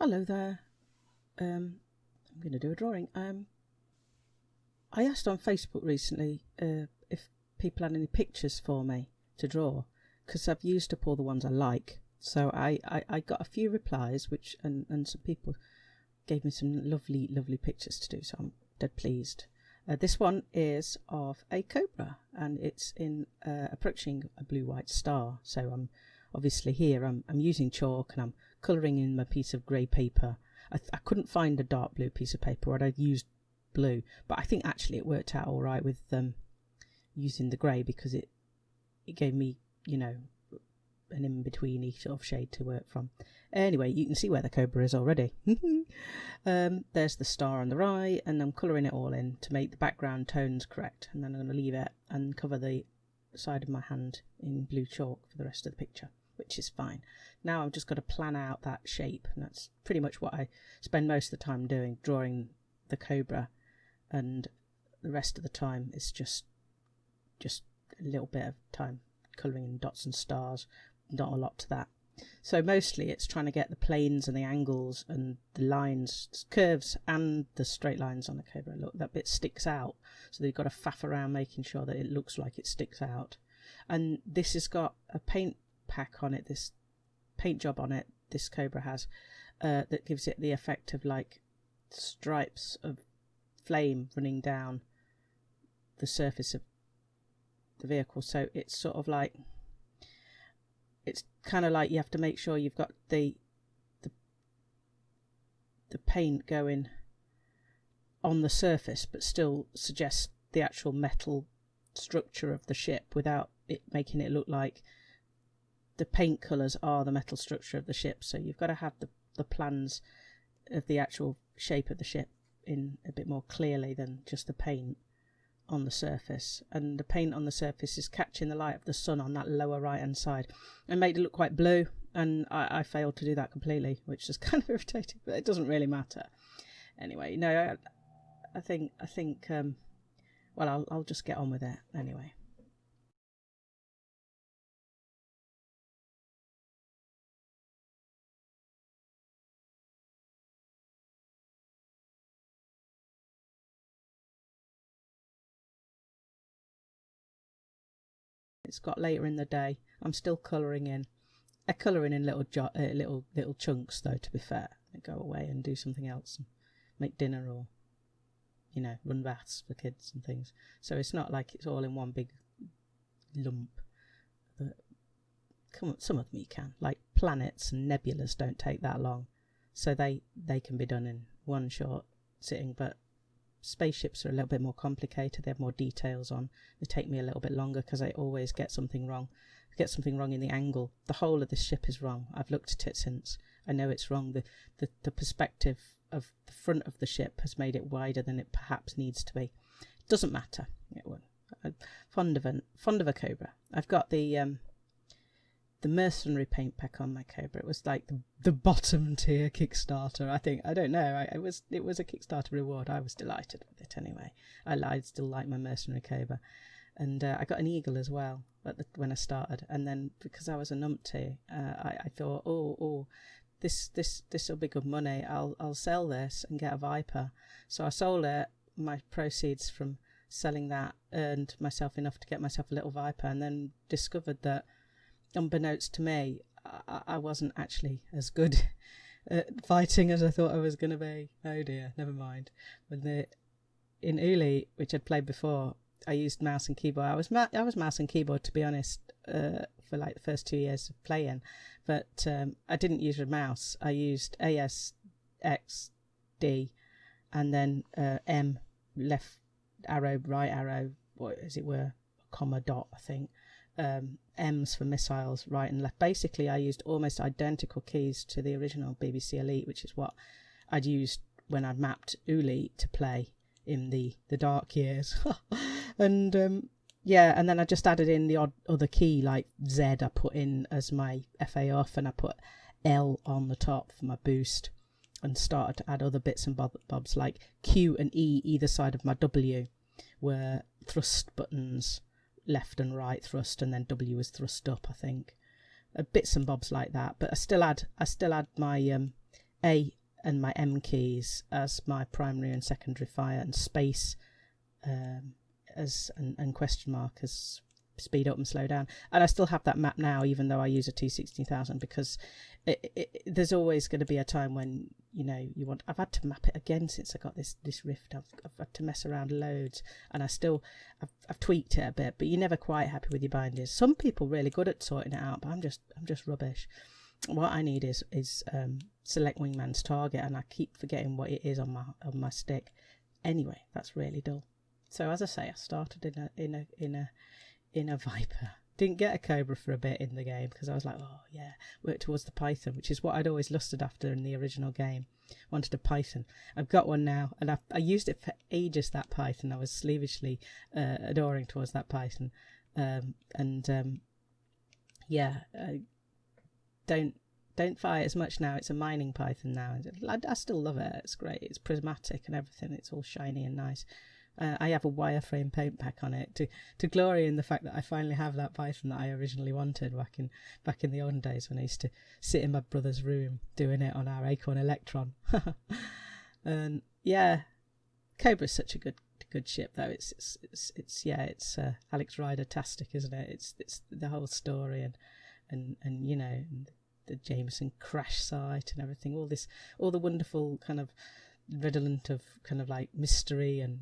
Hello there. Um, I'm going to do a drawing. Um, I asked on Facebook recently uh, if people had any pictures for me to draw because I've used up all the ones I like. So I, I, I got a few replies, which and, and some people gave me some lovely, lovely pictures to do. So I'm dead pleased. Uh, this one is of a cobra and it's in uh, approaching a blue white star. So I'm obviously here I'm, I'm using chalk and I'm colouring in my piece of grey paper. I, I couldn't find a dark blue piece of paper, or I'd used blue, but I think actually it worked out all right with um, using the grey because it it gave me, you know, an in between sort of shade to work from. Anyway, you can see where the cobra is already. um, there's the star on the right, and I'm colouring it all in to make the background tones correct. And then I'm going to leave it and cover the side of my hand in blue chalk for the rest of the picture which is fine. Now I've just got to plan out that shape, and that's pretty much what I spend most of the time doing, drawing the cobra, and the rest of the time is just just a little bit of time colouring in dots and stars, not a lot to that. So mostly it's trying to get the planes and the angles and the lines, curves and the straight lines on the cobra. Look, that bit sticks out. So you've got to faff around making sure that it looks like it sticks out. And this has got a paint pack on it, this paint job on it, this Cobra has, uh, that gives it the effect of like stripes of flame running down the surface of the vehicle. So it's sort of like, it's kind of like you have to make sure you've got the, the, the paint going on the surface, but still suggest the actual metal structure of the ship without it making it look like the paint colours are the metal structure of the ship, so you've got to have the, the plans of the actual shape of the ship in a bit more clearly than just the paint on the surface. And the paint on the surface is catching the light of the sun on that lower right hand side and made it look quite blue. And I, I failed to do that completely, which is kind of irritating, but it doesn't really matter. Anyway, no, I, I think I think um, well, I'll I'll just get on with it anyway. It's got later in the day. I'm still colouring in. I colouring in little jo- uh, little little chunks though. To be fair, I go away and do something else, and make dinner or you know run baths for kids and things. So it's not like it's all in one big lump. But come on, some of you can. Like planets and nebulas don't take that long, so they they can be done in one short sitting. But spaceships are a little bit more complicated. They have more details on. They take me a little bit longer because I always get something wrong. I get something wrong in the angle. The whole of this ship is wrong. I've looked at it since. I know it's wrong. The, the, the perspective of the front of the ship has made it wider than it perhaps needs to be. It doesn't matter. It will. I'm fond of a fond of a cobra. I've got the um, the mercenary paint pack on my Cobra. It was like the, the bottom tier Kickstarter. I think I don't know. I, it was it was a Kickstarter reward. I was delighted with it anyway. I, I still like my mercenary Cobra, and uh, I got an eagle as well the, when I started. And then because I was a numpty, uh, I, I thought, oh oh, this this this will be good money. I'll I'll sell this and get a Viper. So I sold it. My proceeds from selling that earned myself enough to get myself a little Viper, and then discovered that unbeknownst to me, I, I wasn't actually as good at fighting as I thought I was going to be. Oh dear, never mind. When the in Oolite, which I'd played before, I used mouse and keyboard. I was ma- I was mouse and keyboard to be honest uh, for like the first two years of playing, but um, I didn't use a mouse. I used A S X D, and then uh, M left arrow, right arrow, what as it were, comma dot I think, um, M's for missiles right and left. Basically, I used almost identical keys to the original BBC Elite, which is what I'd used when I'd mapped Oolite to play in the, the dark years. and um, yeah, and then I just added in the odd other key like Z I put in as my FA off, and I put L on the top for my boost, and started to add other bits and bobs like Q and E either side of my W were thrust buttons left and right thrust, and then W was thrust up, I think. Uh, bits and bobs like that, but I still had I still had my um, A and my M keys as my primary and secondary fire, and space um, as and, and question mark as speed up and slow down. And I still have that map now, even though I use a T16000 because it, it, there's always going to be a time when you know you want. I've had to map it again since I got this this Rift. I've, I've had to mess around loads, and I still I've, I've tweaked it a bit. But you're never quite happy with your bindings. Some people really good at sorting it out, but I'm just I'm just rubbish. What I need is is um, select wingman's target, and I keep forgetting what it is on my on my stick. Anyway, that's really dull. So as I say, I started in a in a in a in a Viper. Didn't get a Cobra for a bit in the game because I was like, oh yeah, work towards the Python, which is what I'd always lusted after in the original game. Wanted a Python. I've got one now, and I, I used it for ages. That Python, I was slavishly uh, adoring towards that Python, um, and um, yeah, uh, don't don't fire as much now. It's a mining Python now. I, I still love it. It's great. It's prismatic and everything. It's all shiny and nice. Uh, I have a wireframe paint pack on it to to glory in the fact that I finally have that Python that I originally wanted back in back in the olden days when I used to sit in my brother's room doing it on our Acorn Electron. and yeah, Cobra's such a good good ship though. It's it's it's, it's yeah, it's uh, Alex Ryder tastic, isn't it? It's it's the whole story and and and you know the Jameson crash site and everything. All this, all the wonderful kind of redolent of kind of like mystery and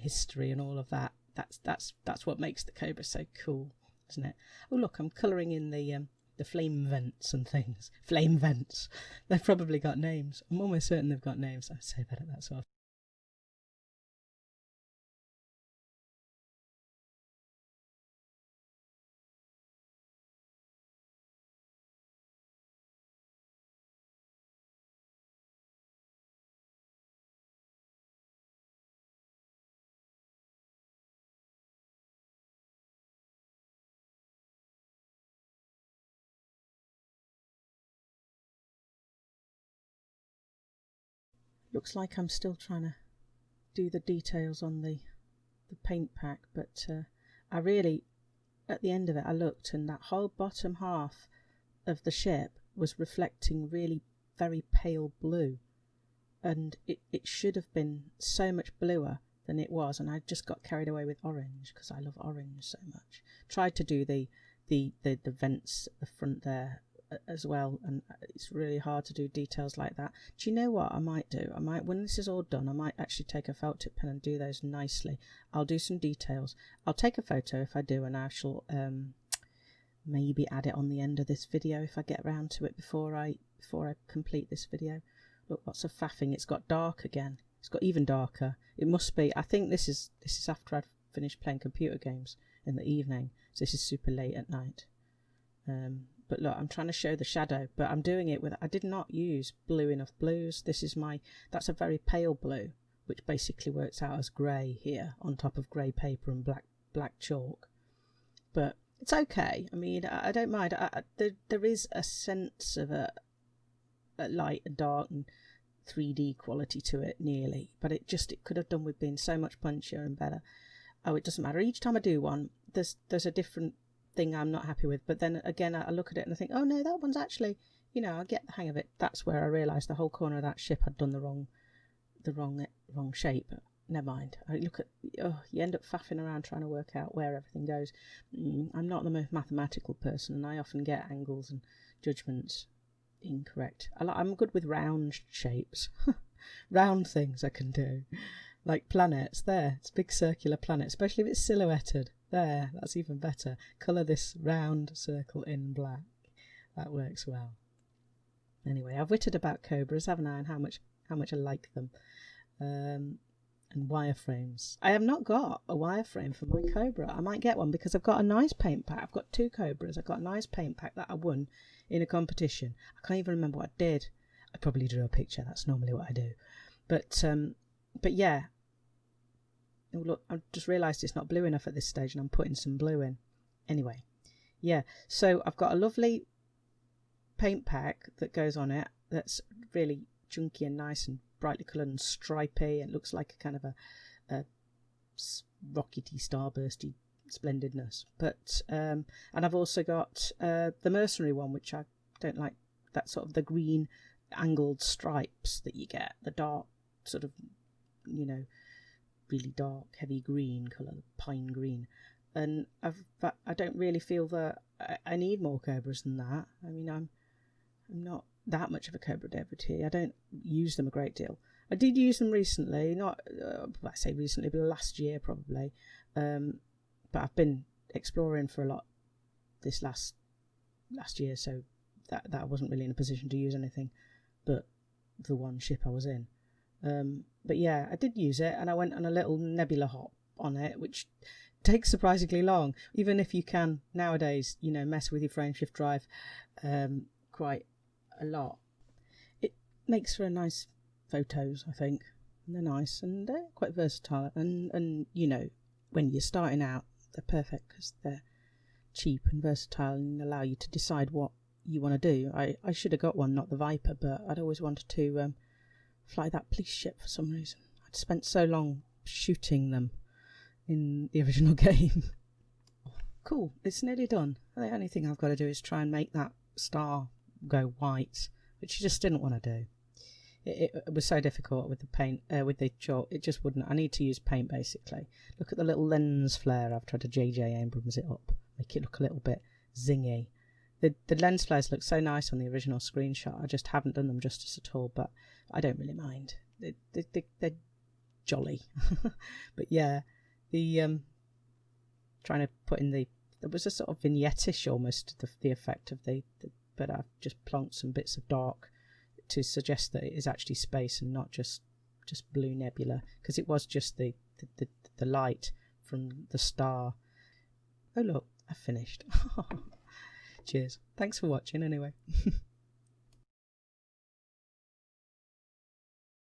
history and all of that. That's that's that's what makes the Cobra so cool, isn't it? Oh look, I'm colouring in the um, the flame vents and things. Flame vents. They've probably got names. I'm almost certain they've got names. I say that at that sort of looks like I'm still trying to do the details on the the paint pack but uh, I really at the end of it I looked and that whole bottom half of the ship was reflecting really very pale blue. And it, it should have been so much bluer than it was and I just got carried away with orange because I love orange so much. Tried to do the the the, the vents at the front there as well and it's really hard to do details like that. Do you know what i might do? I might when this is all done i might actually take a felt tip pen and do those nicely. I'll do some details. I'll take a photo if i do and i shall um, maybe add it on the end of this video if i get around to it before i before i complete this video. Look lots of faffing. It's got dark again. It's got even darker. It must be i think this is this is after i've finished playing computer games in the evening. So this is super late at night. Um, but look I'm trying to show the shadow but I'm doing it with I did not use blue enough blues. This is my that's a very pale blue which basically works out as grey here on top of grey paper and black black chalk. But it's okay. I mean I, I don't mind. I, I, there, there is a sense of a, a light and dark and 3D quality to it nearly. But it just it could have done with being so much punchier and better. Oh it doesn't matter. Each time I do one there's there's a different thing I'm not happy with. But then again, I look at it and I think, oh no, that one's actually, you know, I get the hang of it. That's where I realised the whole corner of that ship had done the wrong, the wrong, wrong shape. Never mind. I look at, oh, you end up faffing around trying to work out where everything goes. Mm, I'm not the most mathematical person, and I often get angles and judgments incorrect. I'm good with round shapes, round things I can do, like planets. There, it's big circular planet, especially if it's silhouetted. There, that's even better. Colour this round circle in black. That works well. Anyway, I've witted about cobras, haven't I, and how much how much I like them. Um, and wireframes. I have not got a wireframe for my Cobra. I might get one because I've got a nice paint pack. I've got two Cobras. I've got a nice paint pack that I won in a competition. I can't even remember what I did. I probably drew a picture. That's normally what I do. But um, but yeah, Oh, look, I've just realised it's not blue enough at this stage and I'm putting some blue in. Anyway, yeah, so I've got a lovely paint pack that goes on it that's really chunky and nice and brightly coloured and stripy. It looks like a kind of a, a rockety, starbursty splendidness. But um, and I've also got uh, the mercenary one, which I don't like. That sort of the green angled stripes that you get, the dark sort of, you know, really dark, heavy green colour, pine green. And I've, I don't really feel that I, I need more cobras than that. I mean, I'm, I'm not that much of a cobra devotee. I don't use them a great deal. I did use them recently, not uh, I say recently, but last year probably. Um, but I've been exploring for a lot this last last year, so that that I wasn't really in a position to use anything but the one ship I was in. Um, but yeah, I did use it, and I went on a little nebula hop on it, which takes surprisingly long. Even if you can nowadays, you know, mess with your frameshift drive um, quite a lot, it makes for a nice photos. I think and they're nice and they're quite versatile. And and you know, when you're starting out, they're perfect because they're cheap and versatile and allow you to decide what you want to do. I, I should have got one, not the Viper, but I'd always wanted to um, fly that police ship for some reason. I'd spent so long shooting them in the original game. cool, it's nearly done. The only thing I've got to do is try and make that star go white, which I just didn't want to do. It, it, it, was so difficult with the paint, uh, with the chalk. It just wouldn't. I need to use paint basically. Look at the little lens flare. I've tried to JJ Abrams it up, make it look a little bit zingy. The the lens flares look so nice on the original screenshot. I just haven't done them justice at all, but I don't really mind. They, they, they, they're jolly. but yeah, the um, trying to put in the there was a sort of vignette-ish almost the, the effect of the, the but I've just plonked some bits of dark to suggest that it is actually space and not just just blue nebula because it was just the, the, the, the light from the star. Oh look, I've finished. Cheers. Thanks for watching anyway.